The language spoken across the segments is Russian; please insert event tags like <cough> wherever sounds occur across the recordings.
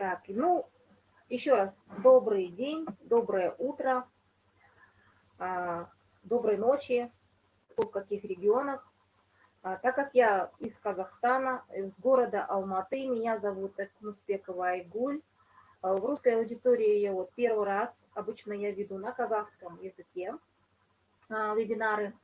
Так, ну, еще раз, добрый день, доброе утро, а, доброй ночи, в каких регионах. А, так как я из Казахстана, из города Алматы, меня зовут Экмуспекова Айгуль. А, в русской аудитории я вот первый раз, обычно я веду на казахском языке вебинары.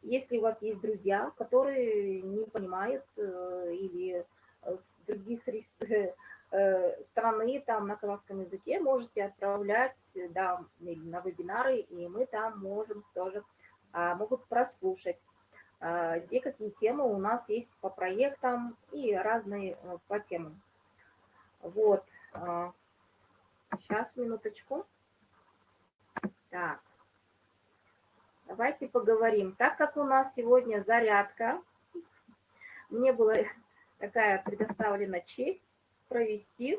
Если у вас есть друзья, которые не понимают э, или с других <laughs> страны там на казахском языке, можете отправлять да, на вебинары, и мы там можем тоже, а, могут прослушать, а, где какие темы у нас есть по проектам и разные э, по темам. Вот. Сейчас, а, минуточку. Так. Давайте поговорим. Так как у нас сегодня зарядка, мне была <laughs> такая предоставлена честь провести,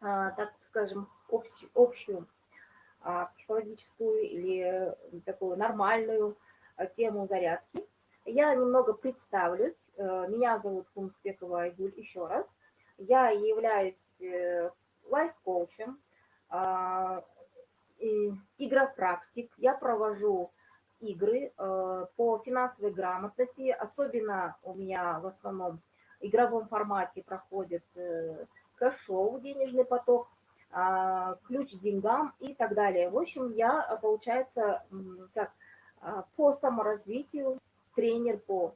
а, так скажем, общую, общую а, психологическую или такую нормальную а, тему зарядки. Я немного представлюсь. Э, меня зовут Кумспекова Айгуль еще раз. Я являюсь э, лайф-коучем, игропрактик. Я провожу игры э, по финансовой грамотности. Особенно у меня в основном игровом формате проходит э, кэш-шоу, денежный поток, а, ключ к деньгам и так далее. В общем, я, получается, как а, по саморазвитию, тренер по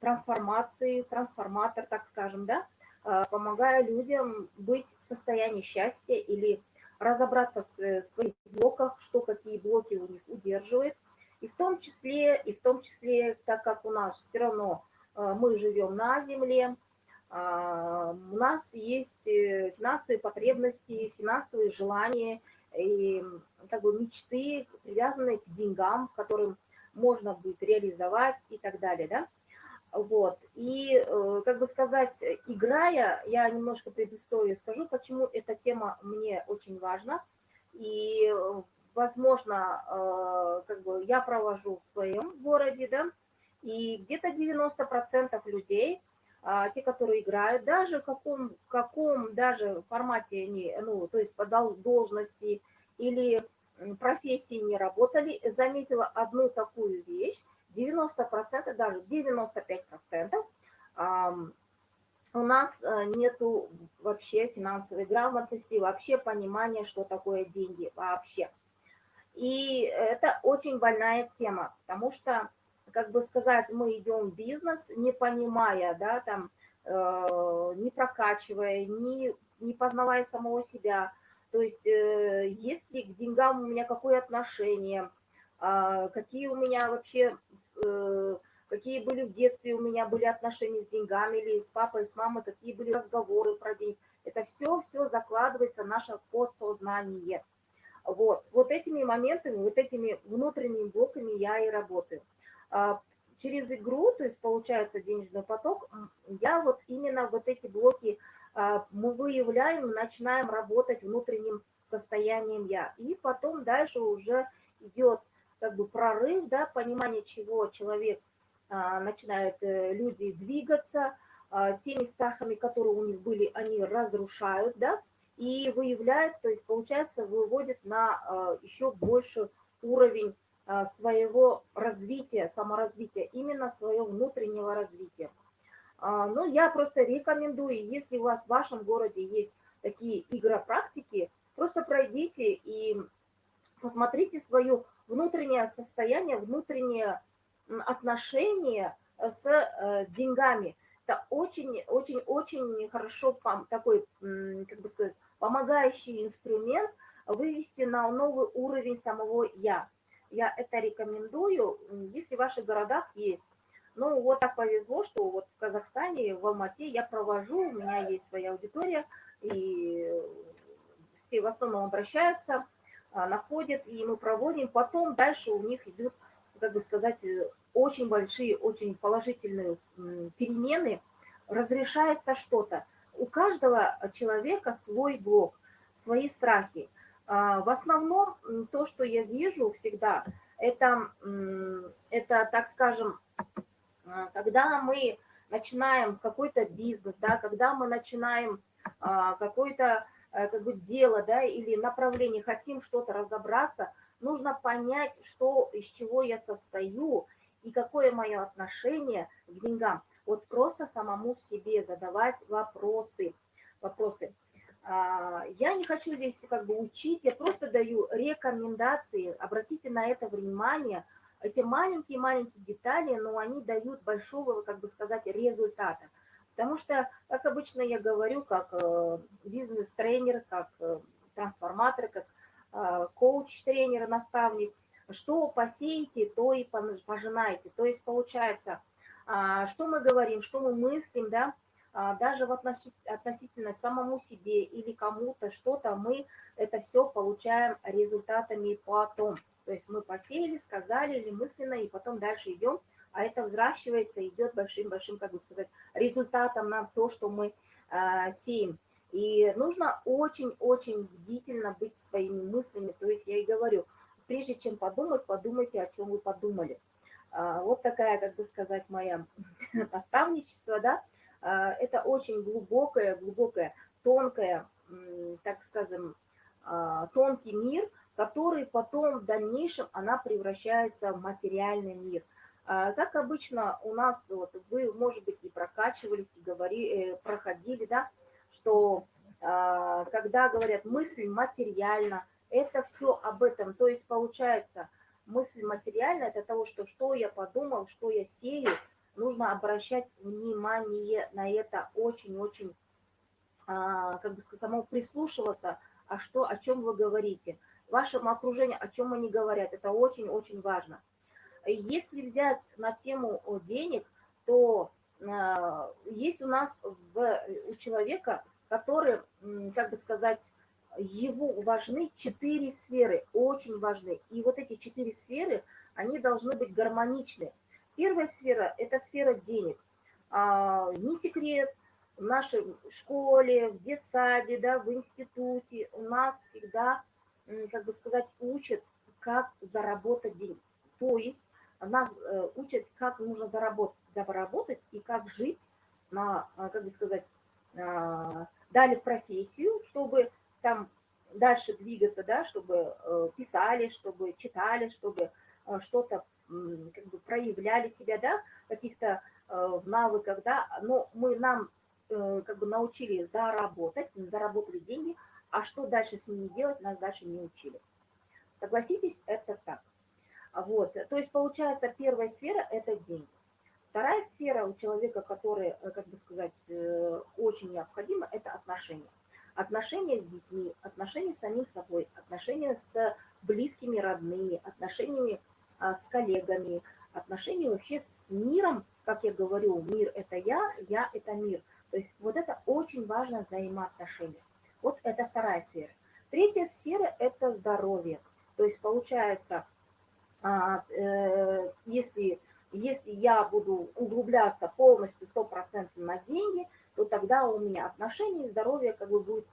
трансформации, трансформатор, так скажем, да, а, помогаю людям быть в состоянии счастья или разобраться в своих блоках, что какие блоки у них удерживает. И в том числе, и в том числе, так как у нас все равно мы живем на земле, а, у нас есть э, финансовые потребности, финансовые желания и как бы мечты, привязанные к деньгам, которым можно будет реализовать и так далее, да. Вот, и, э, как бы сказать, играя, я немножко предысторию скажу, почему эта тема мне очень важна, и, возможно, э, как бы я провожу в своем городе, да, и где-то 90% людей, а, те, которые играют, даже в каком, каком даже формате они, ну, то есть по должности или профессии не работали, заметила одну такую вещь, 90%, даже 95% у нас э, нету вообще финансовой грамотности, вообще понимания, что такое деньги вообще. И это очень больная тема, потому что как бы сказать, мы идем в бизнес, не понимая, да, там, э, не прокачивая, не, не познавая самого себя. То есть, э, есть ли к деньгам у меня какое отношение, э, какие у меня вообще, э, какие были в детстве у меня были отношения с деньгами, или с папой, с мамой, какие были разговоры про деньги. Это все, все закладывается в наше подсознание. Вот, вот этими моментами, вот этими внутренними блоками я и работаю. А, через игру, то есть получается денежный поток, я вот именно вот эти блоки а, мы выявляем, начинаем работать внутренним состоянием я. И потом дальше уже идет как бы прорыв, да, понимание, чего человек а, начинает, э, люди двигаться, теми страхами, которые у них были, они разрушают, да, и выявляют, то есть получается выводит на еще больше уровень своего развития, саморазвития, именно своего внутреннего развития. А, Но ну, я просто рекомендую, если у вас в вашем городе есть такие игропрактики, просто пройдите и посмотрите свое внутреннее состояние, внутреннее отношение с э, деньгами. Это очень-очень-очень хорошо такой, как бы сказать, помогающий инструмент вывести на новый уровень самого «я» я это рекомендую, если в ваших городах есть. Ну, вот так повезло, что вот в Казахстане, в Алмате я провожу, у меня есть своя аудитория, и все в основном обращаются, а, находят, и мы проводим. Потом дальше у них идут, как бы сказать, очень большие, очень положительные перемены, разрешается что-то. У каждого человека свой блок, свои страхи. А, в основном то, что я вижу всегда, это, это так скажем, а, когда мы начинаем какой-то бизнес, да, когда мы начинаем а, какое-то э, как бы дело, да, или направление, хотим что-то разобраться, нужно понять, что, из чего я состою и какое мое отношение к деньгам. Вот просто самому себе задавать вопросы. вопросы. А, я не хочу здесь как бы учить, я просто даю рекомендации, обратите на это внимание. Эти маленькие-маленькие детали, но они дают большого, как бы сказать, результата. Потому что, как обычно я говорю, как э, бизнес-тренер, как э, трансформатор, как э, коуч-тренер, наставник, что посеете, то и пожинаете. То есть получается, а, что мы говорим, что мы мыслим, да, даже в относительно самому себе или кому-то что-то, мы это все получаем результатами потом. То есть мы посеяли, сказали или мысленно, и потом дальше идем, а это взращивается, идет большим-большим, как бы сказать, результатом на то, что мы э, сеем. И нужно очень-очень бдительно быть своими мыслями. То есть я и говорю, прежде чем подумать, подумайте, о чем вы подумали. А, вот такая, как бы сказать, моя <laughs> наставничество, да, а, это очень глубокое, глубокое, тонкое, так скажем, а, тонкий мир, который потом в дальнейшем она превращается в материальный мир. А, как обычно у нас, вот, вы, может быть, и прокачивались, и говорили, э, проходили, да, что когда говорят мысль материально, это все об этом. То есть получается, мысль материальная, это того, что что я подумал, что я сею, нужно обращать внимание на это очень-очень, а, как бы сказать, само прислушиваться, а что, о чем вы говорите. Вашему окружению, о чем они говорят, это очень-очень важно. Если взять на тему денег, то а, есть у нас в, у человека, который, как бы сказать, его важны четыре сферы, очень важны. И вот эти четыре сферы, они должны быть гармоничны. Первая сфера – это сфера денег. А, не секрет, в нашей школе, в детсаде, да, в институте у нас всегда, как бы сказать, учат, как заработать деньги. То есть нас э, учат, как нужно заработать, заработать и как жить на, а, как бы сказать, а, дали профессию, чтобы там дальше двигаться, да, чтобы э, писали, чтобы читали, чтобы э, что-то как бы проявляли себя, да, каких-то э, в навыках, да, но мы нам э, как бы научили заработать, заработали деньги, а что дальше с ними делать, нас дальше не учили. Согласитесь, это так. Вот, то есть получается первая сфера – это деньги. Вторая сфера у человека, которая, э, как бы сказать, очень необходима, это отношения. Отношения с детьми, отношения с самим собой, отношения с близкими, родными, отношениями с коллегами, отношения вообще с миром, как я говорю, мир – это я, я – это мир. То есть вот это очень важно взаимоотношения. Вот это вторая сфера. Третья сфера – это здоровье. То есть получается, а, э, если, если я буду углубляться полностью 100% на деньги, то тогда у меня отношения и здоровье как бы будет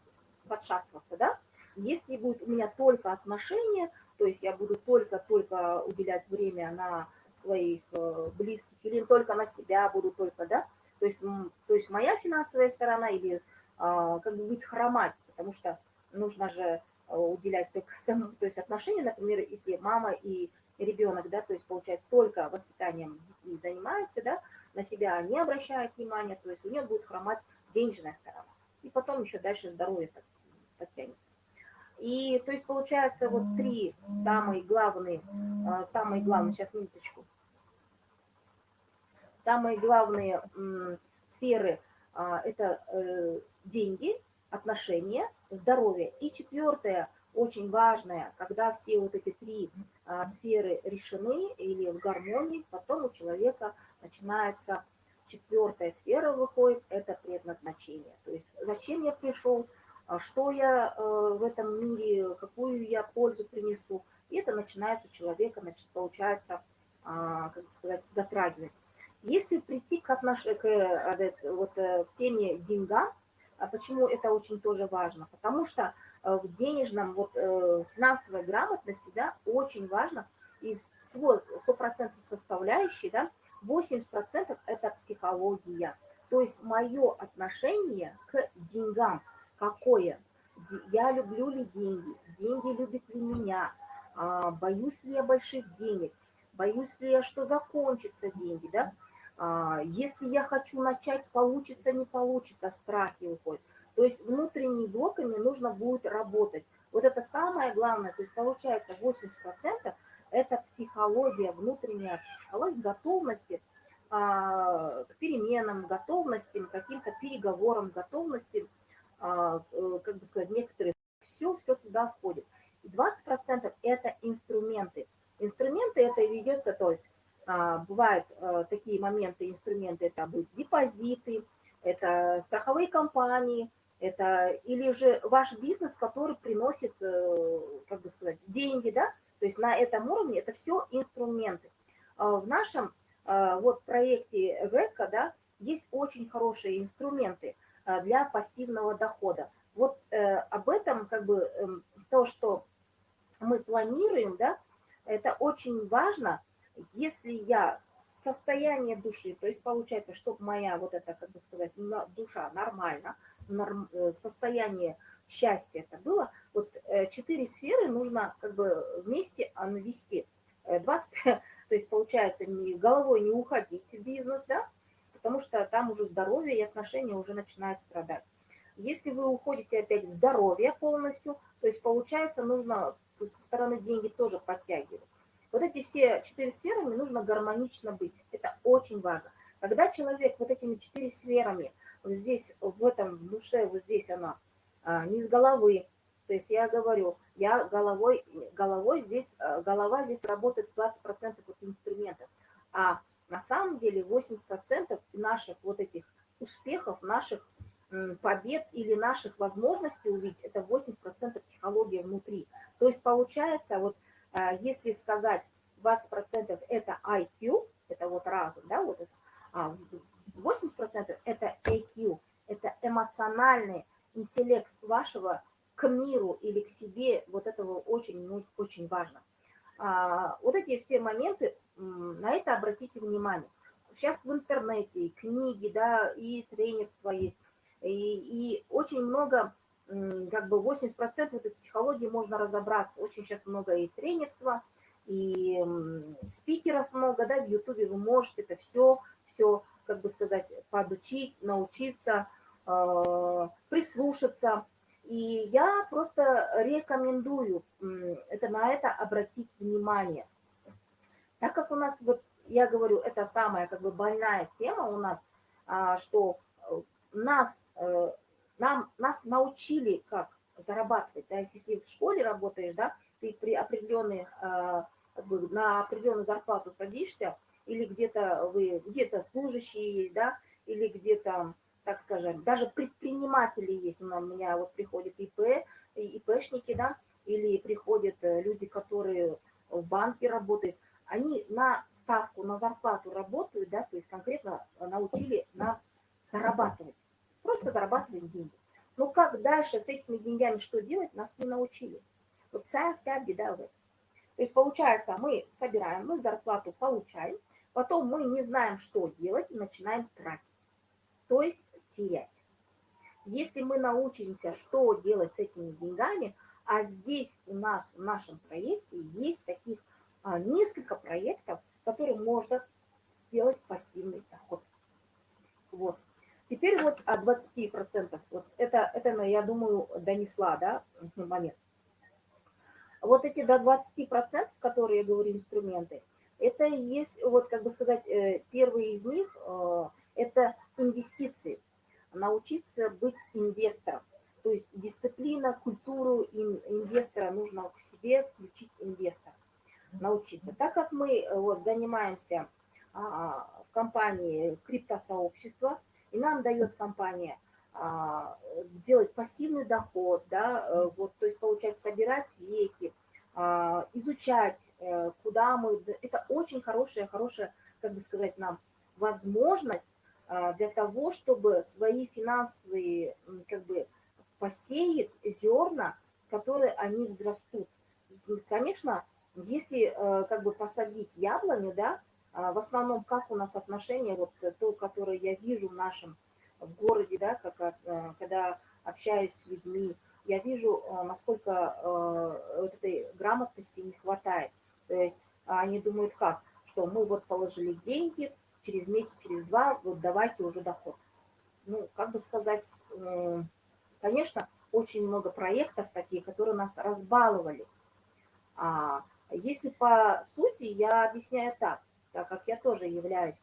подшатываться, да? Если будет у меня только отношения, то есть я буду только-только уделять время на своих э, близких или только на себя буду только, да, то есть, то есть моя финансовая сторона или а, как бы будет хромать, потому что нужно же э, уделять только <laughs> самому, то есть отношения, например, если мама и ребенок, да, то есть получается только воспитанием детей занимается, да, на себя не обращает внимания, то есть у нее будет хромать денежная сторона. И потом еще дальше здоровье подтянется. И то есть получается вот три самые главные, а, самые главные, сейчас минуточку, самые главные сферы а, это э, деньги, отношения, здоровье. И четвертое, очень важное, когда все вот эти три а, сферы решены или в гармонии, потом у человека начинается четвертая сфера выходит, это предназначение. То есть зачем я пришел, что я э, в этом мире, какую я пользу принесу. И это начинает у человека, значит, получается, а, как сказать, затрагивать. Если прийти к, отнош... к э, вот, э, к теме деньга, а почему это очень тоже важно? Потому что в денежном, вот финансовой грамотности, да, очень важно из всего 100% составляющей, да, 80% это психология. То есть мое отношение к деньгам – какое, я люблю ли деньги, деньги любят ли меня, а, боюсь ли я больших денег, боюсь ли я, что закончатся деньги, да, а, если я хочу начать, получится, не получится, страхи уходят. То есть внутренними блоками нужно будет работать. Вот это самое главное, то есть получается 80% это психология, внутренняя психология готовности а, к переменам, готовности, к каким-то переговорам, готовности, как бы сказать, некоторые, все, все туда входит. И 20% это инструменты. Инструменты это ведется, то есть а, бывают э, такие моменты, инструменты, это будут депозиты, это страховые компании, это или же ваш бизнес, который приносит, э, как бы сказать, деньги, да, то есть на этом уровне это все инструменты. А в нашем а, вот проекте ВЭКа, да, есть очень хорошие инструменты а, для пассивного дохода. Вот э, об этом как бы эм, то, что мы планируем, да, это очень важно, если я в состоянии души, то есть получается, чтобы моя вот эта, как бы сказать, душа нормально, норм, э, состояние счастья это было, вот э, четыре сферы нужно как бы вместе навести. 20, э, <laughs> то есть получается не, головой не уходить в бизнес, да, потому что там уже здоровье и отношения уже начинают страдать. Если вы уходите опять в здоровье полностью, то есть получается нужно со стороны деньги тоже подтягивать. Вот эти все четыре сферами нужно гармонично быть. Это очень важно. Когда человек вот этими четыре сферами, вот здесь, в этом душе, вот здесь она, а, не с головы. То есть я говорю, я головой, головой здесь, а, голова здесь работает 20% от инструментов, а на самом деле 80% наших вот этих успехов, наших побед или наших возможностей увидеть, это 80% психология внутри. То есть получается, вот а, если сказать 20% это IQ, это вот разум, да, вот это, а 80% это AQ, это эмоциональные интеллект вашего к миру или к себе, вот этого очень, ну, очень важно. А, вот эти все моменты, на это обратите внимание. Сейчас в интернете и книги, да, и тренерство есть, и, и очень много, как бы 80% этой психологии можно разобраться. Очень сейчас много и тренерства, и спикеров много, да, в Ютубе вы можете это все, все, как бы сказать, подучить, научиться, Э, прислушаться. И я просто рекомендую это, на это обратить внимание. Так как у нас, вот я говорю, это самая как бы больная тема у нас, а, что э, нас, э, нам, нас научили, как зарабатывать. Да, если в школе работаешь, да, ты при определенной, как бы на определенную зарплату садишься, или где-то вы, где-то служащие есть, да, или где-то так скажем, даже предприниматели есть, у меня вот приходят ИП, ИПшники, да, или приходят э, люди, которые в банке работают, они на ставку, на зарплату работают, да, то есть конкретно научили на зарабатывать, просто зарабатывать деньги. Но как дальше с этими деньгами что делать, нас не научили. Вот вся, вся беда в этом. То есть получается, мы собираем, мы зарплату получаем, потом мы не знаем, что делать, и начинаем тратить. То есть терять. Если мы научимся, что делать с этими деньгами, а здесь у нас в нашем проекте есть таких а, несколько проектов, которые можно сделать пассивный доход. Вот. Теперь вот о 20%. Вот это, это, я думаю, донесла, да, <laughs> момент. Вот эти до 20%, которые я говорю, инструменты, это есть, вот как бы сказать, э, первый из них, э, это инвестиции научиться быть инвестором. То есть дисциплина, культуру инвестора нужно к себе включить инвестора, научиться. Так как мы э, вот, занимаемся а, в компании криптосообщества, и нам дает компания а, делать пассивный доход, да, э, вот, то есть получать, собирать веки, а, изучать, э, куда мы... Это очень хорошая, хорошая, как бы сказать, нам возможность для того, чтобы свои финансовые, как бы, посеять зерна, которые они взрастут. Конечно, если э, как бы посадить яблоню, да, а, в основном как у нас отношения, вот то, которое я вижу в нашем в городе, да, как, э, когда общаюсь с людьми, я вижу, э, насколько э, вот этой грамотности не хватает. То есть они думают как, что мы вот положили деньги, через месяц, через два, вот давайте уже доход. Ну, как бы сказать, э, конечно, очень много проектов таких, которые нас разбаловали. А если по сути, я объясняю так, так как я тоже являюсь,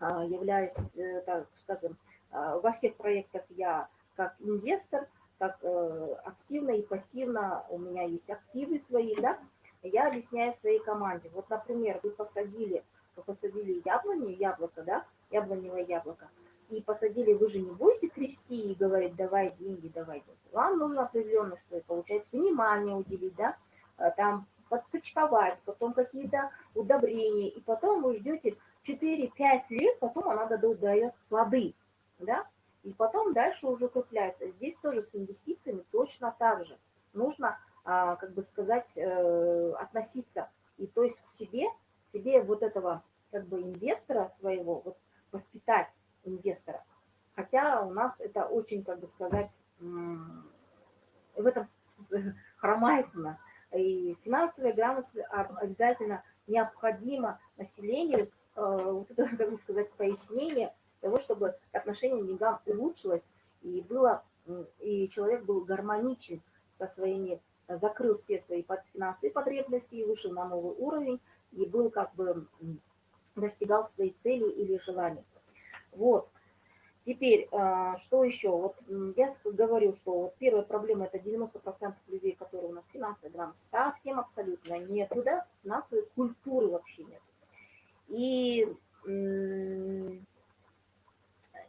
а, являюсь, так скажем, во всех проектах я как инвестор – как э, активно и пассивно, у меня есть активы свои, да, я объясняю своей команде. Вот, например, вы посадили, посадили яблоню, яблоко, да, яблоневое яблоко, и посадили, вы же не будете трясти и говорить, давай деньги, давай деньги. Вам нужно определенно, что получается, внимание уделить, да, э, там подпочковать, потом какие-то удобрения, и потом вы ждете 4-5 лет, потом она дает плоды, да, и потом дальше уже укрепляется. Здесь тоже с инвестициями точно так же. Нужно, а, как бы сказать, э, относиться и то есть к себе, себе вот этого как бы инвестора своего, вот воспитать инвестора. Хотя у нас это очень, как бы сказать, в этом хромает у нас. И финансовая грамотность обязательно необходимо населению, э, вот это, как бы сказать, пояснение того, чтобы отношение к деньгам улучшилось и было, и человек был гармоничен со своими, закрыл все свои финансовые потребности и вышел на новый уровень, и был как бы достигал своей цели или желания. Вот. Теперь, а, что еще? Вот я говорю, что вот первая проблема это 90% людей, которые у нас финансовые грамоты, совсем абсолютно нету, да, финансовой культуры вообще нет. И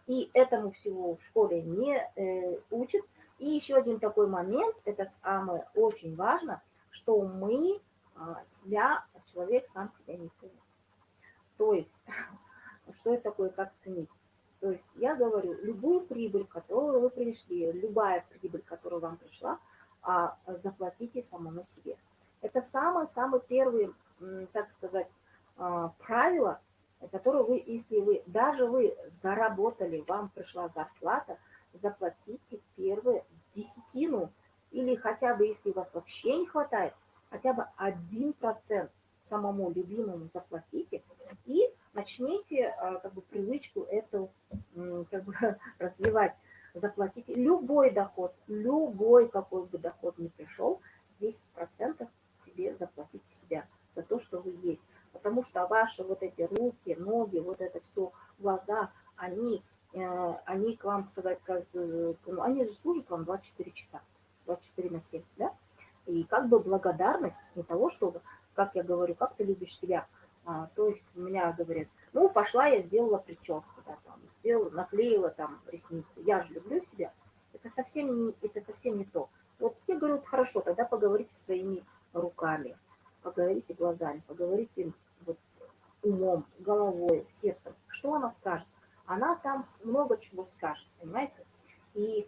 и этому всего в школе не э, учат. И еще один такой момент, это самое очень важно, что мы себя, человек сам себя не ценит. То есть, <laughs> что это такое, как ценить? То есть я говорю, любую прибыль, которую вы пришли, любая прибыль, которая вам пришла, а, заплатите самому себе. Это самое-самое первое, так сказать, а, правило, которую вы, если вы, даже вы заработали, вам пришла зарплата, заплатите первую десятину, или хотя бы, если у вас вообще не хватает, хотя бы один процент самому любимому заплатите и начните а, как бы привычку эту как бы <laughs> развивать. Заплатите любой доход, любой какой бы доход ни пришел, 10% себе заплатите себя за то, что вы есть потому что ваши вот эти руки, ноги, вот это все, глаза, они, э, они к вам сказать, скажут, э, они же служат вам 24 часа, 24 на 7, да? И как бы благодарность не того, чтобы, как я говорю, как ты любишь себя, а, то есть у меня говорят, ну, пошла я сделала прическу, да, там, сделала, наклеила там ресницы, я же люблю себя, это совсем не, это совсем не то. Вот я говорю, хорошо, тогда поговорите своими руками, поговорите глазами, поговорите вот, умом, головой, сердцем. Что она скажет? Она там много чего скажет, понимаете? И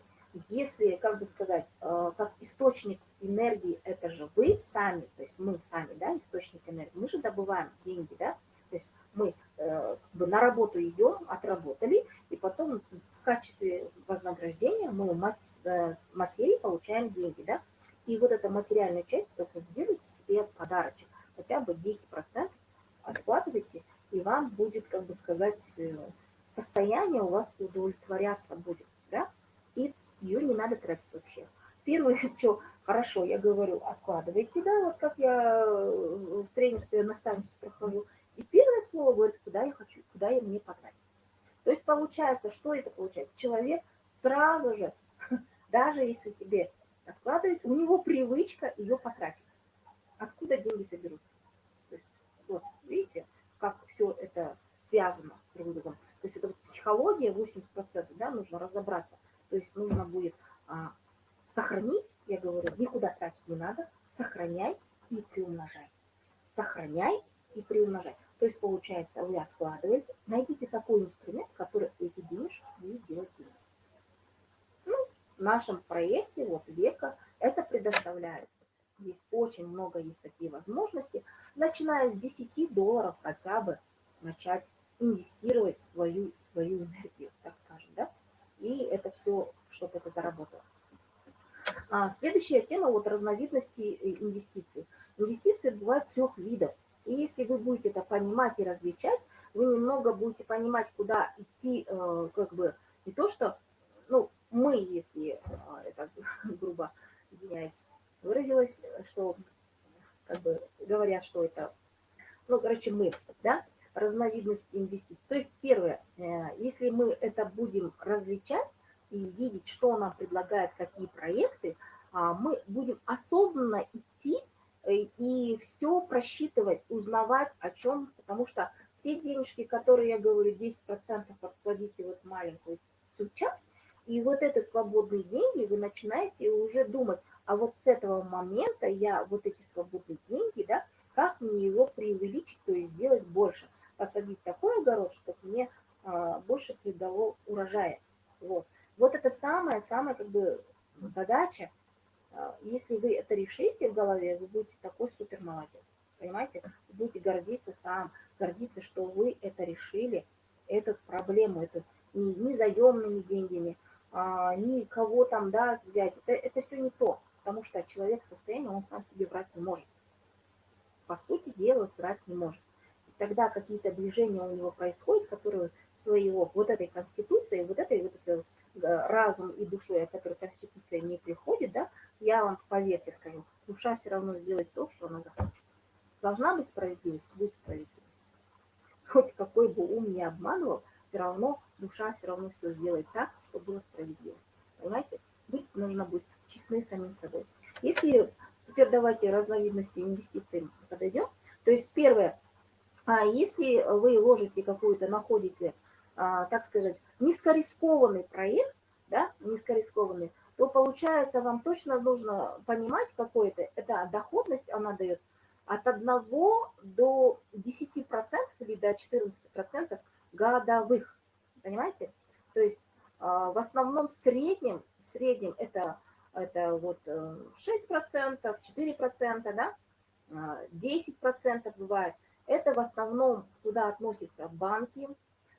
если, как бы сказать, э, как источник энергии, это же вы сами, то есть мы сами, да, источник энергии, мы же добываем деньги, да, то есть мы э, как бы на работу идем, отработали, и потом в качестве вознаграждения мы э, материи получаем деньги, да, и вот эта материальная часть, только сделайте себе подарочек, хотя бы 10% откладывайте, и вам будет, как бы сказать, состояние у вас удовлетворяться будет, ее не надо тратить вообще. Первое, <laughs> что хорошо, я говорю, откладывайте, да, вот как я э, в тренерстве, наставничестве прохожу, и первое слово говорит, куда я хочу, куда я мне потратить. То есть получается, что это получается? Человек сразу же, <laughs> даже если себе откладывает, у него привычка ее потратить. Откуда деньги соберутся? Вот, видите, как все это связано друг с другом. То есть это вот психология 80%, да, нужно разобраться. То есть нужно будет а, сохранить, я говорю, никуда тратить не надо, сохраняй и приумножай. Сохраняй и приумножай. То есть получается, вы откладываете, найдите такой инструмент, который эти денежки будет делать деньги. Ну, в нашем проекте вот века это предоставляется. Есть очень много, есть такие возможности. Начиная с 10 долларов хотя бы начать инвестировать в свою, свою энергию. И это все чтобы это заработало. А следующая тема вот разновидности инвестиций. Инвестиции бывают трех видов. И если вы будете это понимать и различать, вы немного будете понимать, куда идти, э, как бы, не то что, ну, мы, если а, это <laughs> грубо, извиняюсь, выразилась, что, как бы, говоря, что это, ну, короче, мы, да, разновидности инвестиций. То есть, первое, э, если мы это будем различать и видеть, что нам предлагает, какие проекты, а, мы будем осознанно идти э, и все просчитывать, узнавать о чем, потому что все денежки, которые я говорю, 10% откладите вот маленькую часть, и вот это свободные деньги вы начинаете уже думать, а вот с этого момента я вот эти свободные деньги, да, как мне его преувеличить, то есть сделать больше, посадить такой огород, чтобы мне а, больше придало урожая. Вот. вот это самая-самая как бы задача. А, если вы это решите в голове, вы будете такой супер молодец. Понимаете? Вы будете гордиться сам, гордиться, что вы это решили, эту проблему, эту не, не заемными деньгами, а, ни кого там, да, взять. Это, это все не то, потому что человек в состоянии, он сам себе врать не может. По сути дела, врать не может. Тогда какие-то движения у него происходят, которые своего, вот этой конституции, вот этой вот этой э, разум и душой, от которой конституция не приходит, да, я вам поверьте скажу, душа все равно сделает то, что она захочет. Должна быть справедливость, будет справедливость. Хоть какой бы ум не обманывал, все равно душа все равно все сделает так, чтобы было справедливо. Понимаете? Быть нужно быть честны самим собой. Если теперь давайте разновидности инвестиций подойдем. То есть первое, а если вы ложите какую-то, находите, а, так сказать, низкорискованный проект, да, низкорискованный, то получается вам точно нужно понимать какой-то, это доходность она дает от 1 до 10% или до 14% годовых. Понимаете? То есть а, в основном в среднем, в среднем это, это вот 6%, э, 4%, да? 10% а, бывает. Это в основном туда относятся банки,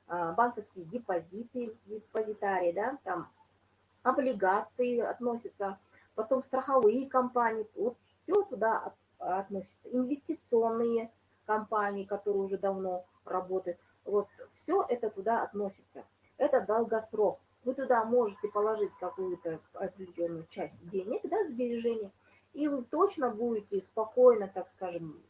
а, банковские депозиты, депозитарии, да, там облигации относятся, потом страховые компании, вот все туда относится. Инвестиционные компании, которые уже давно работают. Вот все это туда относится. Это долгосрок. Вы туда можете положить какую-то определенную часть денег, да, сбережения, и вы точно будете спокойно, так скажем,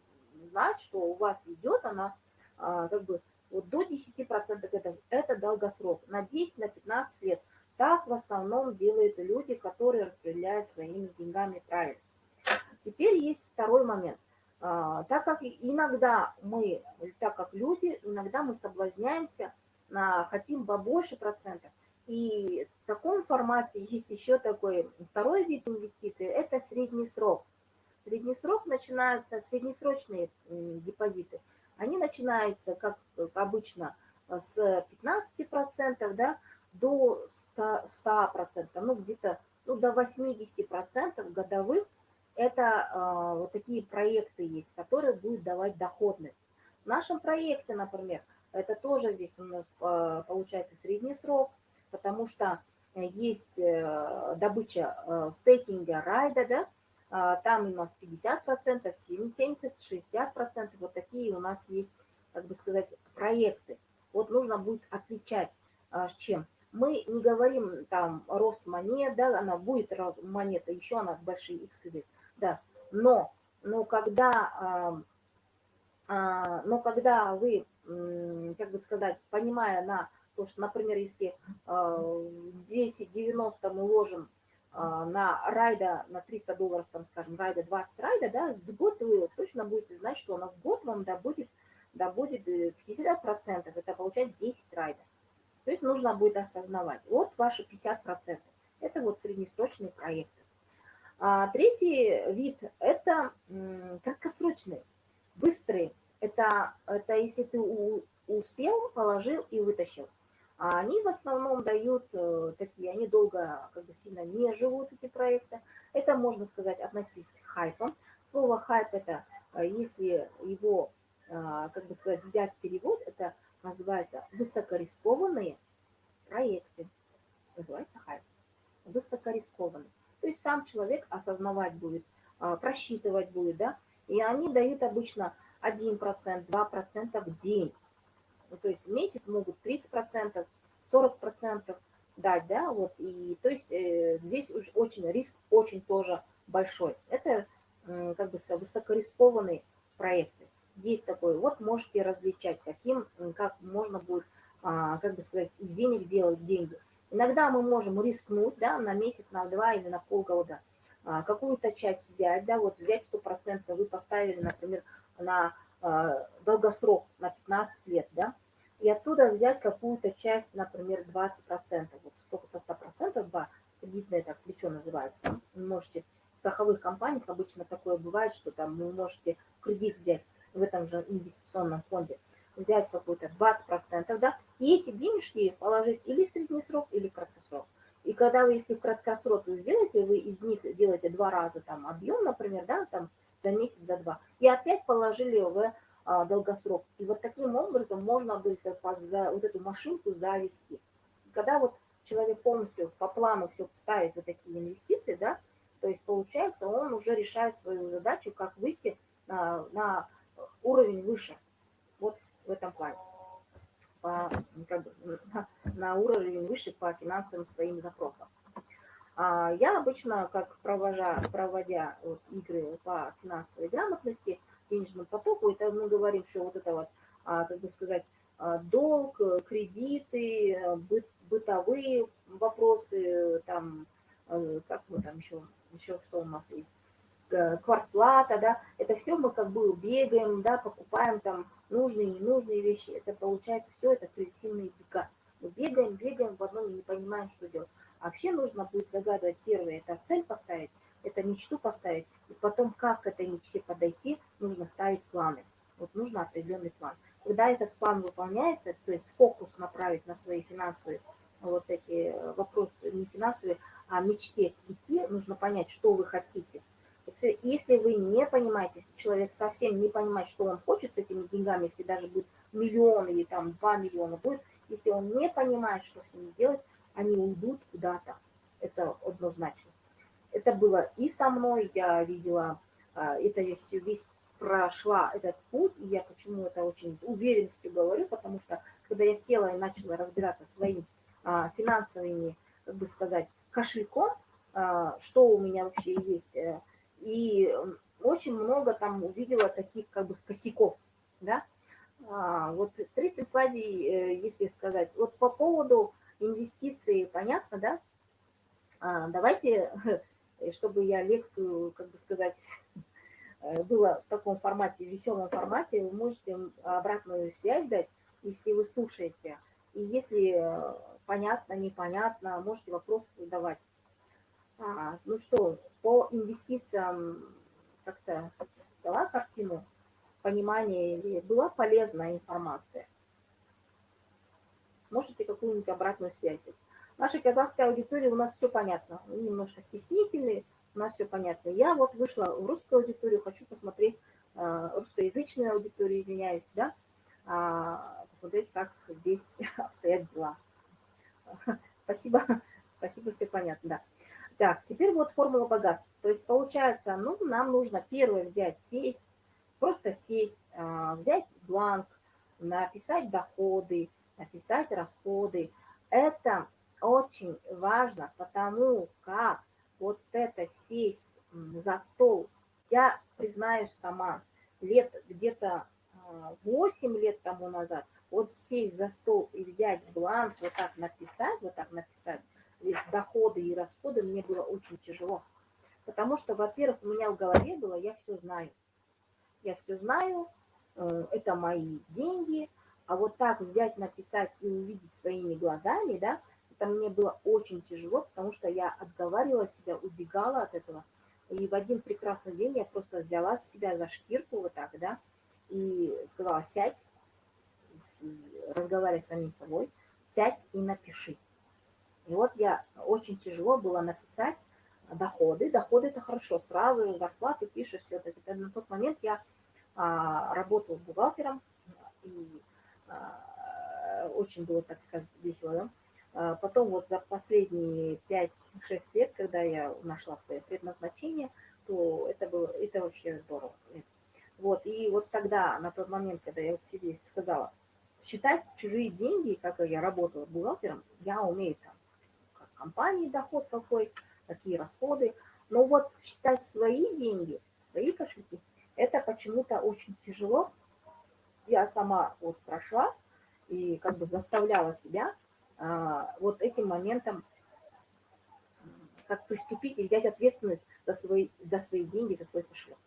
знать, что у вас идет она а, как бы вот до 10% это, это долгосрок, на 10, на 15 лет. Так в основном делают люди, которые распределяют своими деньгами правильно. Теперь есть второй момент. А, так как иногда мы, так как люди, иногда мы соблазняемся, на, хотим побольше процентов. И в таком формате есть еще такой второй вид инвестиций, это средний срок. Средний срок начинается, среднесрочные депозиты, они начинаются, как обычно, с 15% да, до 100%, 100% ну где-то ну, до 80% годовых это э, вот такие проекты есть, которые будут давать доходность. В нашем проекте, например, это тоже здесь у нас э, получается средний срок, потому что есть э, добыча э, стейкинга райда, да, э, там у нас 50%, 70, 60%, вот такие у нас есть, как бы сказать, проекты. Вот нужно будет отличать, с чем. Мы не говорим там рост монет, да, она будет монета, еще она большие иксы даст. Но, но когда, а, но когда вы, как бы сказать, понимая на то, что, например, если 10-90 а, мы ложим а, на райда, на 300 долларов, там, скажем, райда 20 райда, да, в год вы точно будете знать, что она в год вам добудет, добудет 50%, э, это получает 10 райдов. То есть нужно будет осознавать. Вот ваши 50%. Это вот среднесрочный проект. А третий вид – это краткосрочные, быстрые. Это, это если ты успел, положил и вытащил. А они в основном дают э, такие, они долго, как бы сильно не живут, эти проекты. Это, можно сказать, относить к хайпам. Слово хайп – это, э, если его, э, как бы сказать, взять перевод, это называется высокорискованные проекты. Называется хайп. высокорискованный. То есть сам человек осознавать будет, просчитывать будет, да, и они дают обычно 1%, 2% в день. Ну, то есть в месяц могут 30%, 40% дать, да, вот, и то есть э, здесь очень риск очень тоже большой. Это, э, как бы сказать, высокорискованные проекты. Есть такой, вот можете различать, каким, как можно будет, а, как бы сказать, из денег делать деньги. Иногда мы можем рискнуть, да, на месяц, на два или на полгода, а, какую-то часть взять, да, вот взять 100%, вы поставили, например, на а, долгосрок, на 15 лет, да, и оттуда взять какую-то часть, например, 20%, вот сколько со 100%, да, кредитное так плечо называется, вы можете в страховых компаниях обычно такое бывает, что там вы можете кредит взять в этом же инвестиционном фонде, взять какую-то 20%, да, и эти денежки положить или в средний срок, или в краткосрок. И когда вы, если в краткосрок сделаете, вы из них делаете два раза там объем, например, да, там за месяц, за два, и опять положили в долгосрок. И вот таким образом можно будет вот эту машинку завести. Когда вот человек полностью по плану все ставит вот такие инвестиции, да, то есть получается он уже решает свою задачу, как выйти на, на уровень выше. Вот в этом плане. По, как бы, на, <laughs> на уровень выше по финансовым своим запросам. А я обычно, как провожа, проводя вот, игры по финансовой грамотности, денежному потоку, это мы говорим, что вот это вот, а, как бы сказать, а, долг, кредиты, быт, бытовые вопросы, там, э, как мы там еще, еще что у нас есть, Э, квартплата, да, это все мы как бы бегаем, да, покупаем там нужные, ненужные вещи, это получается все это агрессивные бега. Мы бегаем, бегаем в одном и не понимаем, что делать. А вообще нужно будет загадывать первое, это цель поставить, это мечту поставить, и потом как к этой мечте подойти, нужно ставить планы. Вот нужно определенный план. Когда этот план выполняется, то есть фокус направить на свои финансовые вот эти вопросы, не финансовые, а мечте идти, нужно понять, что вы хотите – если вы не понимаете, если человек совсем не понимает, что он хочет с этими деньгами, если даже будет миллион или там два миллиона будет, если он не понимает, что с ними делать, они уйдут куда-то. Это однозначно. Это было и со мной, я видела, а, это я все весь прошла этот путь, и я почему это очень с уверенностью говорю, потому что когда я села и начала разбираться своим а, финансовыми, как бы сказать, кошельком, а, что у меня вообще есть, э, и очень много там увидела таких как бы косяков, да. А, вот в третьем э, если сказать, вот по поводу инвестиций, понятно, да? А, давайте, <laughs> чтобы я лекцию, как бы сказать, э, было в таком формате, веселом формате, вы можете обратную связь дать, если вы слушаете. И если э, понятно, непонятно, можете вопросы задавать. А, ну что, по инвестициям как-то дала картину, понимание или была полезная информация? Можете какую-нибудь обратную связь дать? Нашей казахской аудитории у нас все понятно. Мы немножко стеснительные, у нас все понятно. Я вот вышла в русскую аудиторию, хочу посмотреть, э, русскоязычную аудиторию, извиняюсь, да, а, посмотреть, как здесь <laughs> обстоят дела. Спасибо, <laughs> спасибо, все понятно, да. Так, теперь вот формула богатства. То есть получается, ну, нам нужно первое взять, сесть, просто сесть, а, взять бланк, написать доходы, написать расходы. Это очень важно, потому как вот это сесть за стол, я признаюсь сама, лет где-то 8 а, лет тому назад, вот сесть за стол и взять бланк, вот так написать, вот так написать, здесь доходы и расходы, мне было очень тяжело. Потому что, во-первых, у меня в голове было, я все знаю. Я все знаю, э, это мои деньги, а вот так взять, написать и увидеть своими глазами, да, это мне было очень тяжело, потому что я отговаривала себя, убегала от этого. И в один прекрасный день я просто взяла себя за шкирку вот так, да, и сказала, сядь, разговаривай с самим собой, сядь и напиши. И вот я очень тяжело было написать доходы. Доходы это хорошо, сразу зарплату пишешь, все это. На тот момент я а, работала бухгалтером, и а, очень было, так сказать, весело. Да? А потом вот за последние 5-6 лет, когда я нашла свое предназначение, то это было, это вообще здорово. Вот, и вот тогда, на тот момент, когда я вот себе сказала, считать чужие деньги, как я работала бухгалтером, я умею там, как компании доход какой, какие расходы, но вот считать свои деньги, свои кошельки, это почему-то очень тяжело. Я сама вот прошла и как бы заставляла себя вот этим моментом как приступить и взять ответственность за свои, за свои деньги, за свой кошелек.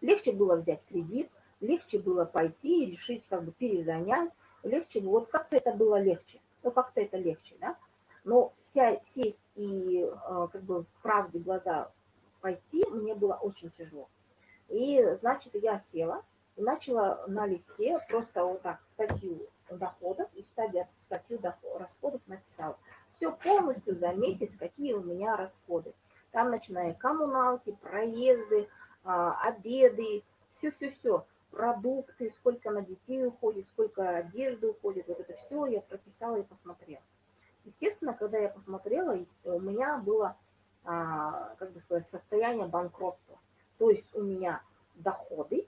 Легче было взять кредит, легче было пойти и решить, как бы перезанять, легче, вот как-то это было легче, ну как-то это легче, да. Но вся, сесть и э, как бы в правде глаза пойти мне было очень тяжело. И, значит, я села и начала на листе просто вот так статью доходов и статью расходов написала. Все полностью за месяц, какие у меня расходы. Там начиная коммуналки, проезды, а, обеды, все-все-все, продукты, сколько на детей уходит, сколько одежды уходит, вот это все я прописала и посмотрела. Естественно, когда я посмотрела, у меня было, а, как бы сказать, состояние банкротства. То есть у меня доходы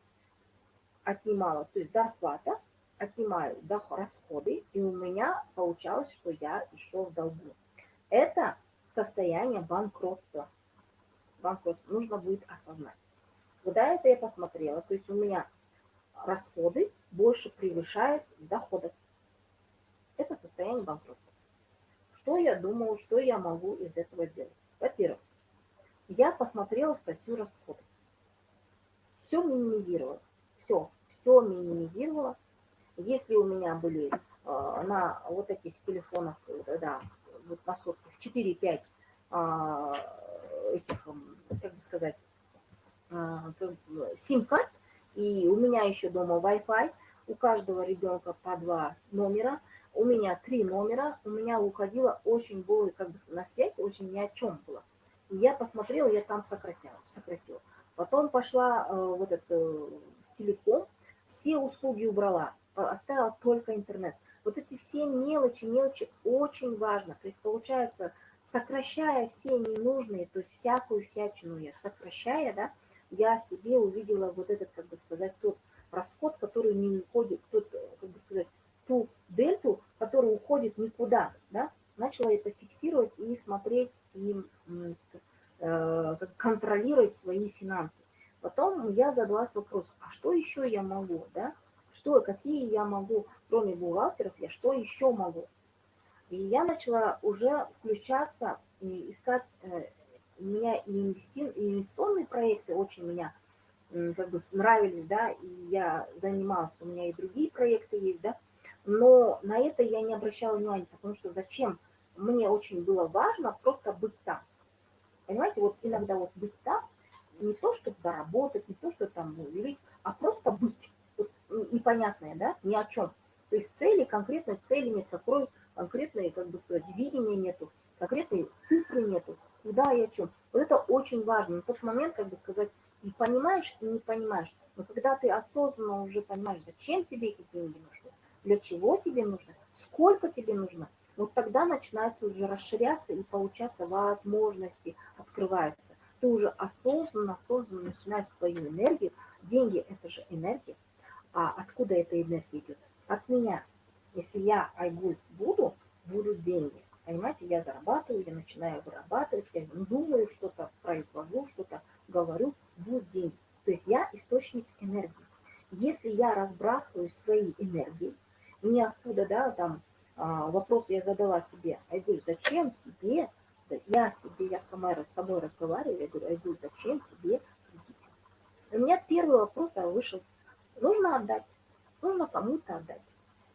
отнимала, то есть зарплата, отнимаю расходы, и у меня получалось, что я еще в долгу. Это состояние банкротства. Банкротство нужно будет осознать. Когда это я посмотрела, то есть у меня расходы больше превышают доходы. Это состояние банкротства. Что я думаю, что я могу из этого сделать? Во-первых, я посмотрела статью расходов. Все минимизировала. Все, все минимизировала если у меня были э, на вот этих телефонах, э, да, вот на сотках 4-5 а, этих, как бы сказать, а, сим-карт, и у меня еще дома Wi-Fi, у каждого ребенка по два номера, у меня три номера, у меня уходило очень было, как бы на связь, очень ни о чем было. И я посмотрела, я там сократила, сократила. Потом пошла э, вот этот э, телеком, все услуги убрала, оставила только интернет. Вот эти все мелочи, мелочи очень важно. То есть получается, сокращая все ненужные, то есть всякую всячину я сокращая, да, я себе увидела вот этот, как бы сказать, тот расход, который не уходит, тот, как бы сказать, ту дельту, которая уходит никуда, да, начала это фиксировать и смотреть, и э, контролировать свои финансы. Потом я задалась вопрос, а что еще я могу, да, что, какие я могу, кроме бухгалтеров, я что еще могу. И я начала уже включаться искать, э, у меня инвестиционные проекты очень меня как бы нравились, да, и я занималась, у меня и другие проекты есть, да, но на это я не обращала внимания, потому что зачем? Мне очень было важно просто быть там. Понимаете, вот иногда вот быть там, не то, чтобы заработать, не то, чтобы там увеличить, а просто быть непонятное, да, ни о чем. То есть цели, конкретной цели нет, какой конкретной, как бы сказать, видения нету, конкретной цифры нету, куда и о чем. Вот это очень важно. На тот момент, как бы сказать, и понимаешь, и не понимаешь. Но когда ты осознанно уже понимаешь, зачем тебе эти деньги нужны, для чего тебе нужно, сколько тебе нужно, вот тогда начинается уже расширяться и получаться возможности, открываются. Ты уже осознанно, осознанно начинаешь свою энергию. Деньги – это же энергия. А откуда эта энергия идет? От меня. Если я Айгуль буду, будут деньги. Понимаете, я зарабатываю, я начинаю вырабатывать, я думаю, что-то произвожу, что-то говорю, будут деньги. То есть я источник энергии. Если я разбрасываю свои энергии, не откуда, да, там а, вопрос я задала себе, Айгуль, зачем тебе, я себе, я сама с собой разговариваю, я говорю, Айгуль, зачем тебе кредит? У меня первый вопрос а вышел нужно отдать, нужно кому-то отдать.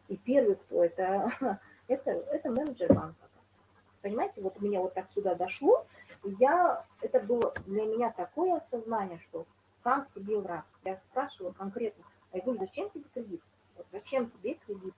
И первый, кто это, <laughs> это, это менеджер банка. Понимаете, вот у меня вот так сюда дошло, я, это было для меня такое осознание, что сам себе враг. Я спрашивала конкретно, я говорю, зачем тебе кредит? Вот зачем тебе кредит?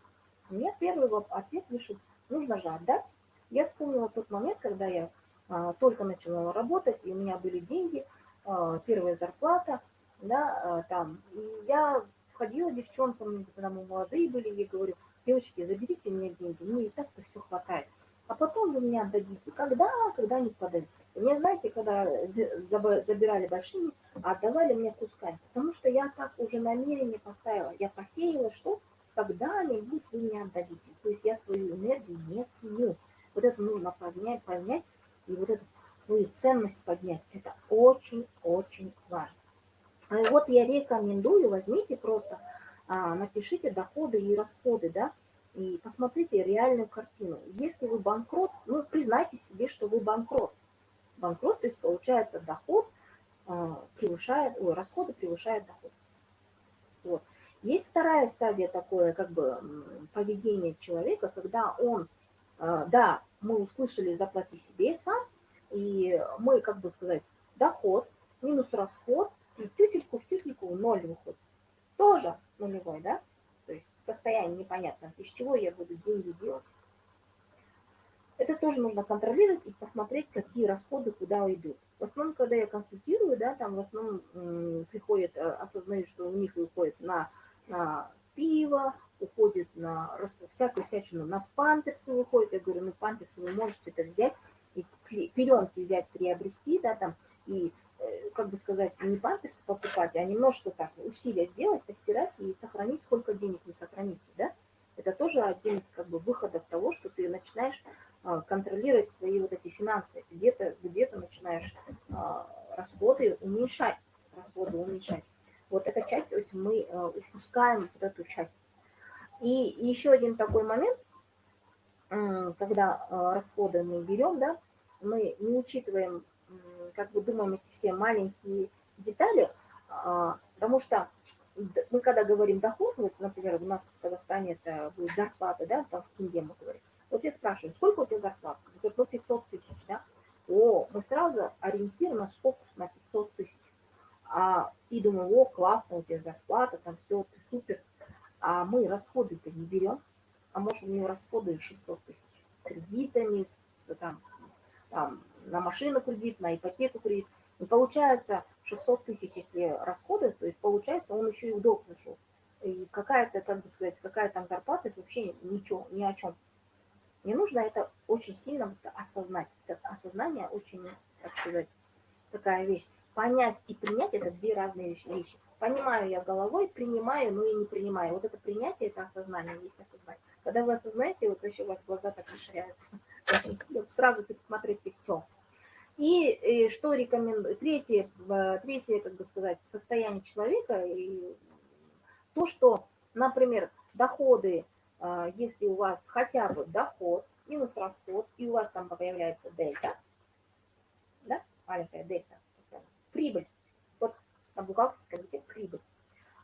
Мне первый ответ вышел, нужно же отдать. Я вспомнила тот момент, когда я а, только начала работать, и у меня были деньги, а, первая зарплата, да, а, там, и я входила девчонкам, когда мы молодые были, я говорю, девочки, заберите мне деньги, мне и так-то все хватает. а потом вы мне отдадите. Когда? Когда не подадите. Мне, знаете, когда забирали большими, отдавали мне кусками, потому что я так уже намерение поставила, я посеяла, что когда-нибудь вы мне отдадите. То есть я свою энергию не ценю. Вот это нужно поднять, поднять, и вот эту свою ценность поднять. Это очень-очень важно. И вот я рекомендую, возьмите просто, а, напишите доходы и расходы, да, и посмотрите реальную картину. Если вы банкрот, ну, признайте себе, что вы банкрот. Банкрот, то есть получается доход а, превышает, ой, расходы превышают доход. Вот. Есть вторая стадия такое, как бы, поведение человека, когда он, а, да, мы услышали заплати себе сам, и мы, как бы сказать, доход минус расход, и тютельку в тютельку ноль выходит. Тоже нулевой, да? То есть состояние непонятно, из чего я буду деньги делать. Это тоже нужно контролировать и посмотреть, какие расходы куда идут. В основном, когда я консультирую, да, там в основном приходят, э, осознают, что у них выходит на, на пиво, уходит на всякую всячину, на памперсы выходит. Я говорю, ну памперсы вы можете это взять, и пеленки взять, приобрести, да, там, и, как бы сказать, не памперсы покупать, а немножко так усилия сделать, постирать и сохранить, сколько денег вы сохраните, да. Это тоже один из как бы выходов того, что ты начинаешь а, контролировать свои вот эти финансы. Где-то где, -то, начинаешь а, расходы уменьшать, расходы уменьшать. Вот эта часть вот мы а, упускаем вот эту часть. И еще один такой момент, когда расходы мы берем, да, мы не учитываем, как бы думаем эти все маленькие детали, потому что мы когда говорим доход, вот, например, у нас в Казахстане это будет зарплата, да, там в тенге мы говорим, вот я спрашиваю, сколько у тебя зарплата? Говорит, ну 500 тысяч, да? О, мы сразу ориентируем наш фокус на 500 тысяч. А, и думаю, о, классно, у тебя зарплата, там все, ты супер. А мы расходы-то не берем. А может, у него расходы 600 тысяч с кредитами, с, там, там, на машину кредит, на ипотеку кредит. И получается 600 тысяч, если расходы, то есть получается, он еще и в долг нашел. И какая-то, как бы сказать, какая там зарплата, это вообще ничего, ни о чем. Не нужно это очень сильно осознать. Это осознание очень, как сказать, такая вещь. Понять и принять – это две разные вещи. Понимаю я головой, принимаю, но и не принимаю. Вот это принятие – это осознание, есть осознание. Когда вы осознаете, вот вообще у вас глаза так расширяются. <laughs> Сразу пересмотрите все. И, и что рекомендую? Третье, третье, как бы сказать, состояние человека, и то, что, например, доходы а, если у вас хотя бы доход минус расход, и у вас там появляется дельта, да, маленькая дельта, прибыль, вот на бухгалтерском языке прибыль,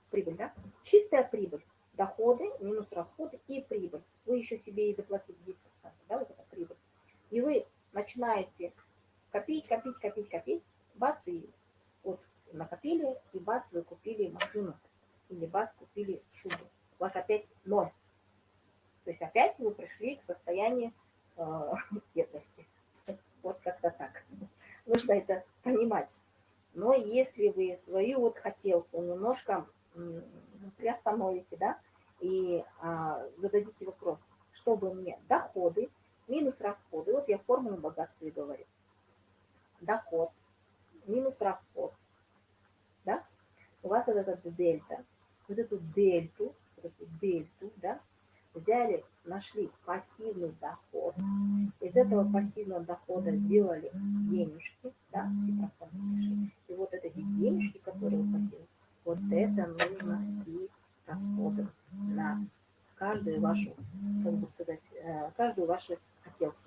прибыль, да, чистая прибыль, доходы минус расходы и прибыль. Вы еще себе и заплатили 10%, да, вот это прибыль. И вы начинаете копить, копить, копить, копить, бац, и вот накопили, и бац, вы купили машину, или бац, купили шубу. У вас опять ноль. То есть опять вы пришли к состоянию э, <laughs> бедности. Вот как-то так. Нужно это понимать. Но если вы свою вот хотелку немножко приостановите, да, и а, зададите вопрос, чтобы мне доходы минус расходы, вот я формулу богатства и говорю, доход минус расход, да, у вас вот этот дельта, вот эту дельту, вот эту дельту, да, взяли, нашли пассивный доход, из этого пассивного дохода сделали денежки, да, и, и вот эти денежки, которые пассивные, вот это нужно и расходовать на каждую вашу, как бы сказать, э, каждую вашу хотелку.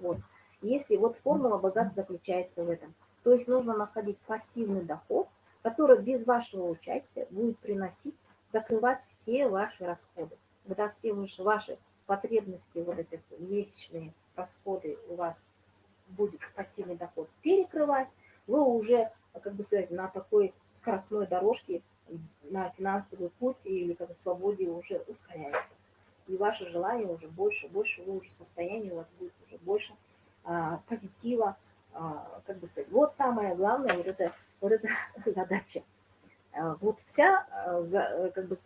Вот. Если вот формула богатства заключается в этом, то есть нужно находить пассивный доход, который без вашего участия будет приносить, закрывать все ваши расходы когда все ваши, потребности, вот эти месячные расходы у вас будет пассивный доход перекрывать, вы уже, как бы сказать, на такой скоростной дорожке, на финансовый путь или как бы свободе уже ускоряется. И ваше желание уже больше, больше, вы уже состояние у вас будет уже больше позитива, а, как бы сказать. Вот самое главное, вот это, вот эта <laughs> задача. А, вот вся, а, за, как бы,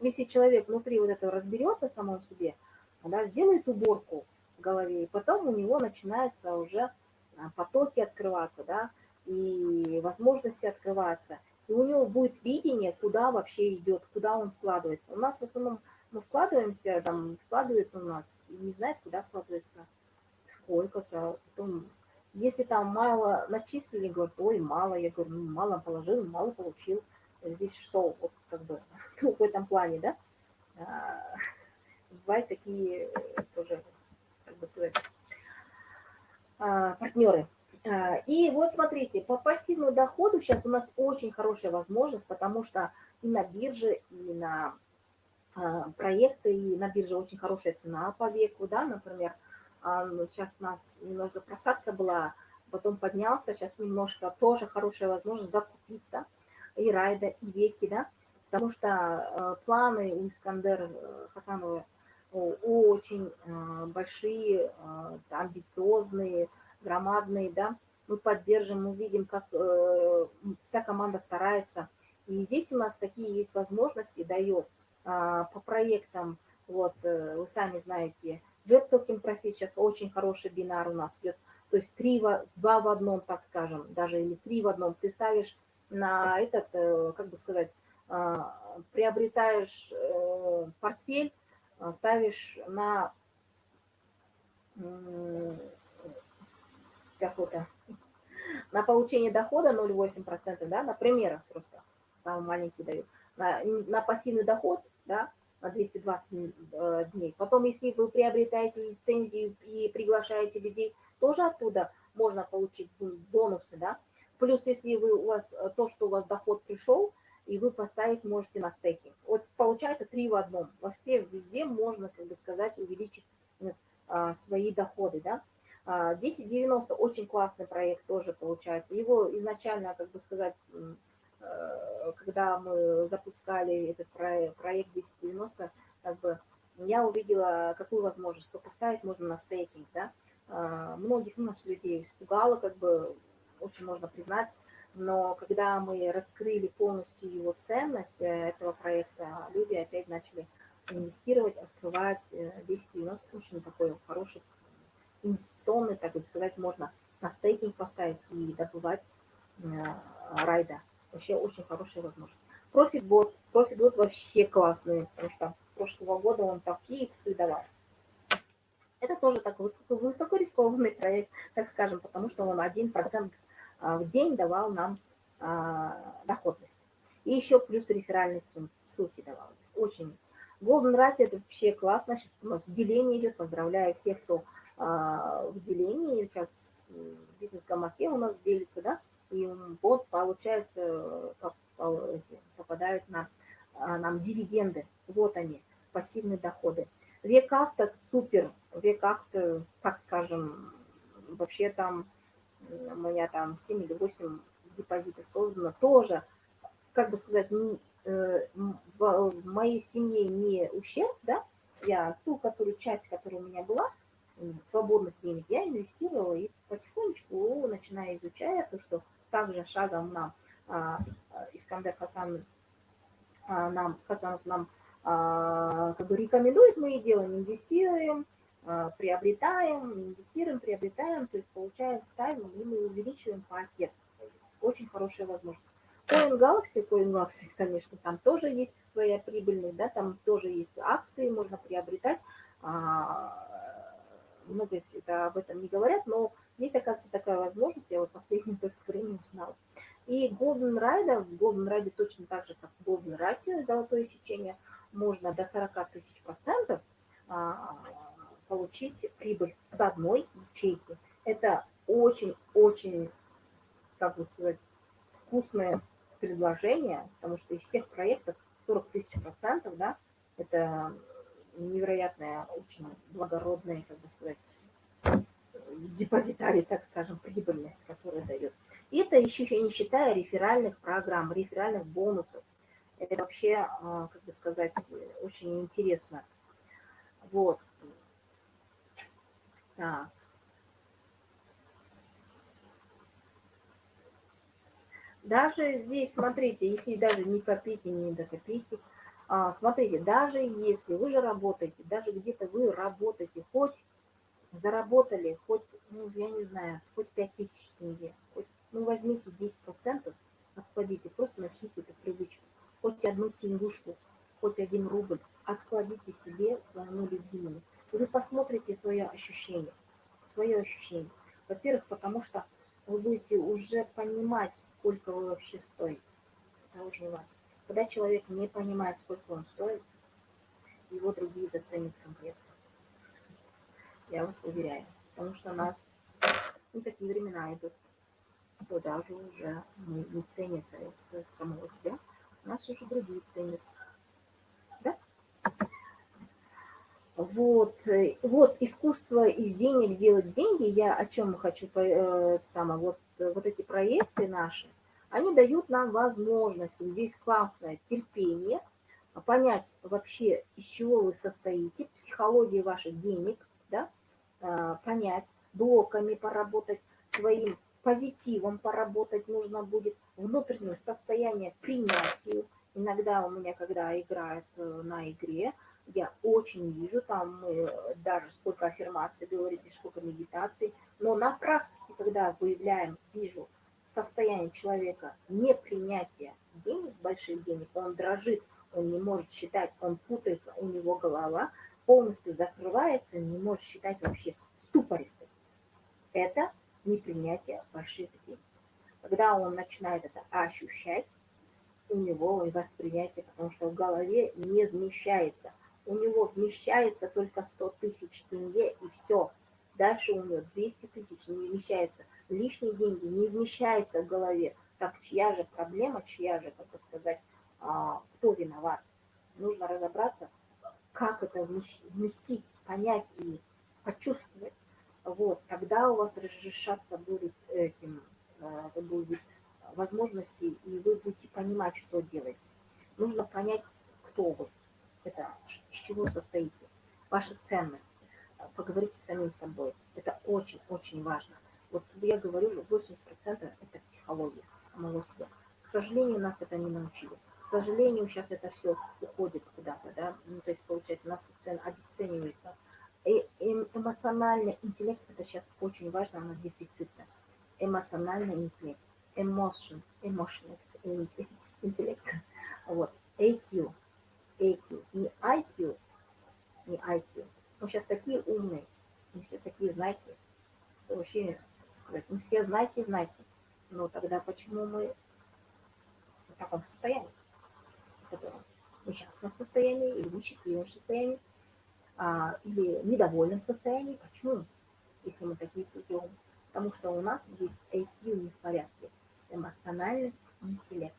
если человек внутри вот этого разберется в самом себе, да, сделает уборку, в голове, и потом у него начинаются уже а, потоки открываться, да, и возможности открываться. И у него будет видение, куда вообще идет, куда он вкладывается. У нас в основном мы вкладываемся, там, вкладывается у нас, и не знает, куда вкладывается, сколько, а потом, если там мало начислили, говорят, ой, мало, я говорю, ну, мало положил, мало получил. Здесь что, вот как бы, <laughs> в этом плане, да, а, <laughs> бывают такие тоже, как бы сказать, а, партнеры. А, и вот смотрите, по пассивному доходу сейчас у нас очень хорошая возможность, потому что и на бирже, и на проекты, и на бирже очень хорошая цена по веку, да, например, сейчас у нас немного просадка была, потом поднялся, сейчас немножко тоже хорошая возможность закупиться, и райда, и веки, да, потому что планы у Искандера э, Хасанова очень э, большие, э, амбициозные, громадные, да, мы поддержим, мы видим, как э, вся команда старается. И здесь у нас такие есть возможности, дает а, по проектам, вот, вы сами знаете, Token Profit сейчас очень хороший бинар у нас идет, то есть три, два в одном, так скажем, даже или три в одном. Ты ставишь на этот, как бы сказать, а, приобретаешь портфель, а, ставишь на какой-то на получение дохода 0,8%, да, на примерах просто, там маленький дают, на, на пассивный доход, да, 220 э, дней. Потом, если вы приобретаете лицензию и приглашаете людей, тоже оттуда можно получить бонусы, да. Плюс, если вы, у вас э, то, что у вас доход пришел, и вы поставить можете на стейкинг. Вот получается три в одном. Во все, везде можно, как бы сказать, увеличить а, свои доходы, да. 1090 а, очень классный проект тоже получается. Его изначально, как бы сказать, э, когда мы запускали этот проект, проект 1090, как бы я увидела, какую возможность, что поставить можно на стейкинг, да. А, многих ну, наших людей испугало, как бы, очень можно признать, но когда мы раскрыли полностью его ценность э, этого проекта, люди опять начали инвестировать, открывать 1090, э, очень такой хороший инвестиционный, так сказать, можно на стейкинг поставить и добывать э, райда. Вообще очень хорошая возможность. Профитбот. Профитбот вообще классный, потому что прошлого года он такие иксы давал. Это тоже такой высоко, высокорискованный <laughs> проект, так скажем, потому что он 1% а, в день давал нам а, доходность. И еще плюс реферальные ссылки давалось. Очень. Golden Rate это вообще классно. Сейчас у нас деление идет. Поздравляю всех, кто а, в делении. Сейчас бизнес-гамаке у нас делится, да, и вот получается, попадают на нам дивиденды. Вот они, пассивные доходы. Век авто супер. Век авто, так скажем, вообще там у меня там 7 или 8 депозитов создано, тоже, как бы сказать, э, в моей семье не ущерб, да, я ту, которую часть, которая у меня была, свободных денег, я инвестировала и потихонечку, начиная изучая то, что также шагом нам а, Искандер Хасан а, нам, Хасанов нам а, как бы рекомендует, мы и делаем, инвестируем, приобретаем, инвестируем, приобретаем, то есть получаем, ставим, и мы увеличиваем пакет. Очень хорошая возможность. Coin Galaxy, Coin Galaxy, конечно, там тоже есть своя прибыльность, да, там тоже есть акции, можно приобретать. Много это, об этом не говорят, но есть, оказывается, такая возможность, я вот последнее время узнала. И Golden Ride, в Golden Ride точно так же, как в Golden Ride, золотое сечение, можно до 40 тысяч процентов а, получить прибыль с одной ячейки. Это очень-очень, как бы сказать, вкусное предложение, потому что из всех проектов 40 тысяч процентов, да, это невероятная, очень благородная, как бы сказать, депозитарий, так скажем, прибыльность, которая дает. Это еще не считая реферальных программ, реферальных бонусов. Это вообще, а, как бы сказать, очень интересно. Вот. Так. Даже здесь, смотрите, если даже не копите, не докопите, а, смотрите, даже если вы же работаете, даже где-то вы работаете хоть заработали хоть, ну, я не знаю, хоть 5000 тенге, хоть, ну, возьмите 10%, откладите, просто начните эту привычку. Хоть одну тенгушку, хоть один рубль, откладите себе своему любимому. И вы посмотрите свое ощущение, свое ощущение. Во-первых, потому что вы будете уже понимать, сколько вы вообще стоите. Это очень важно. Когда человек не понимает, сколько он стоит, его другие заценят конкретно. Я вас уверяю. Потому что у нас ну, такие времена идут, что даже уже мы не ценим самого себя, у нас уже другие ценят. Да? Вот, э, вот искусство из денег делать деньги, я о чем хочу, э, само, вот, вот эти проекты наши, они дают нам возможность, здесь классное терпение, понять вообще, из чего вы состоите, психология ваших денег, понять, блоками поработать, своим позитивом поработать нужно будет, внутреннее состояние принятию. Иногда у меня, когда играет на игре, я очень вижу, там даже сколько аффирмаций говорите, сколько медитаций, но на практике, когда выявляем, вижу состояние человека непринятия денег, больших денег, он дрожит, он не может считать, он путается, у него голова полностью закрывается, не может считать вообще ступористый. Это непринятие больших денег. Когда он начинает это ощущать, у него восприятие, потому что в голове не вмещается – у него вмещается только 100 тысяч тенге и все. Дальше у него 200 тысяч не вмещается. Лишние деньги не вмещается в голове. Так чья же проблема, чья же, как сказать, а, кто виноват? Нужно разобраться, как это вместить, понять и почувствовать. Вот, тогда у вас разрешаться будет этим, а, будет возможности, и вы будете понимать, что делать. Нужно понять, кто вы это из чего состоите, ваша ценность, поговорите с самим собой. Это очень-очень важно. Вот я говорю, 80% это психология самого себя. К сожалению, нас это не научили. К сожалению, сейчас это все уходит куда-то, да, ну, то есть, получается, нас обесценивается. И эмоциональный интеллект, это сейчас очень важно, она дефицитна. Эмоциональный интеллект, emotion, emotion, интеллект, вот, AQ, AQ, не IQ, не IQ. Мы сейчас такие умные, мы все такие знаки, вообще, сказать, мы все знаки, знаки. Но тогда почему мы в таком состоянии, в котором мы несчастном состоянии, или несчастливом состоянии, а, или недовольном состоянии? Почему? Если мы такие сидим? Потому что у нас здесь IQ не в порядке, эмоциональный интеллект.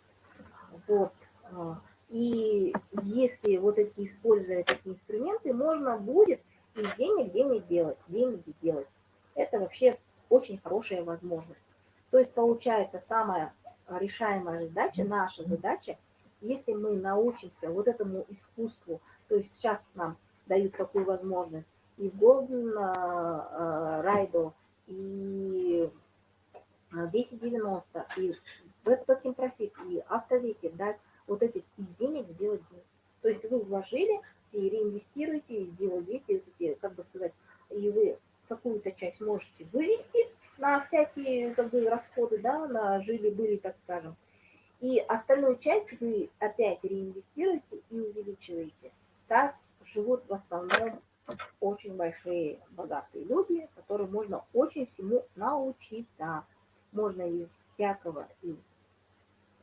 Вот. А, и если вот эти, используя такие инструменты, можно будет из денег денег делать, деньги делать. Это вообще очень хорошая возможность. То есть получается самая решаемая задача, наша задача, если мы научимся вот этому искусству, то есть сейчас нам дают такую возможность и Golden Ride, и 1090, и Backpacking Profit, и Автовеки дать вот этих из денег сделать деньги. То есть вы вложили и реинвестируете, и сделали эти, как бы сказать, и вы какую-то часть можете вывести на всякие как бы, расходы, да, на жили-были, так скажем. И остальную часть вы опять реинвестируете и увеличиваете. Так живут в основном очень большие богатые люди, которым можно очень всему научиться. Можно из всякого, из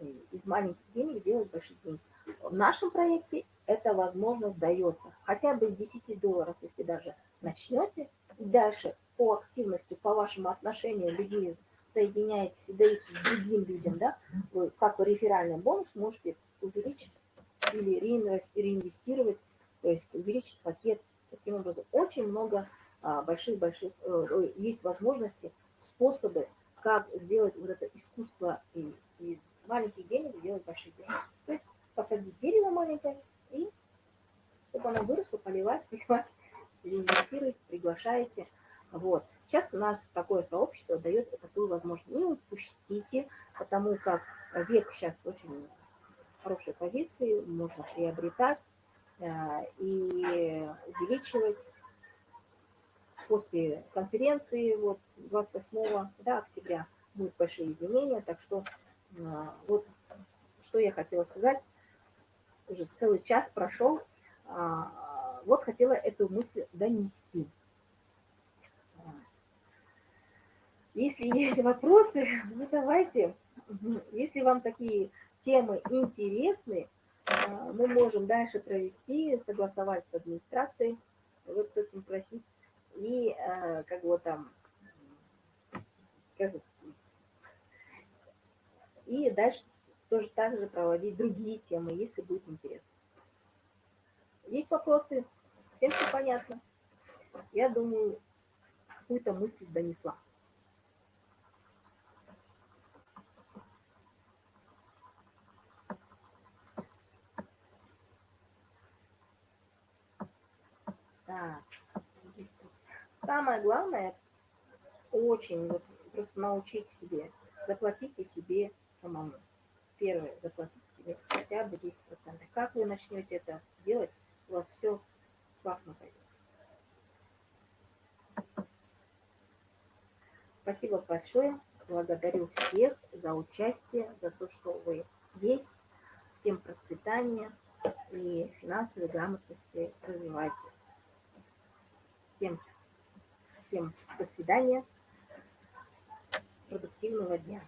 из маленьких денег делать большие деньги. В нашем проекте эта возможность дается. Хотя бы с 10 долларов, если даже начнете, и дальше по активности, по вашему отношению людей соединяетесь и даете другим людям, да, вы как реферальный бонус можете увеличить или реинвестировать, то есть увеличить пакет. Таким образом, очень много больших-больших, а, э, есть возможности, способы, как сделать вот это искусство из маленьких денег сделать большие деньги. То есть посадить дерево маленькое и чтобы оно выросло, поливать, <laughs> поливать, инвестировать, приглашаете. Вот. Сейчас у нас такое сообщество дает такую возможность. Не упустите, потому как век сейчас очень хорошей позиции, можно приобретать э, и увеличивать после конференции вот 28 да, октября будут большие изменения, так что а, вот что я хотела сказать, уже целый час прошел, а, вот хотела эту мысль донести. Если есть вопросы, <laughs> задавайте. Если вам такие темы интересны, а, мы можем дальше провести, согласовать с администрацией, вот этим просить, и а, как вот там, как, и дальше тоже так же проводить другие темы, если будет интересно. Есть вопросы? Всем все понятно? Я думаю, какую-то мысль донесла. Так. Самое главное, очень вот, просто научить себе, заплатите себе самому. Первое, заплатите себе хотя бы 10%. Как вы начнете это делать, у вас все классно пойдет. Спасибо большое. Благодарю всех за участие, за то, что вы есть. Всем процветания и финансовой грамотности развивайте. Всем, всем до свидания. Продуктивного дня.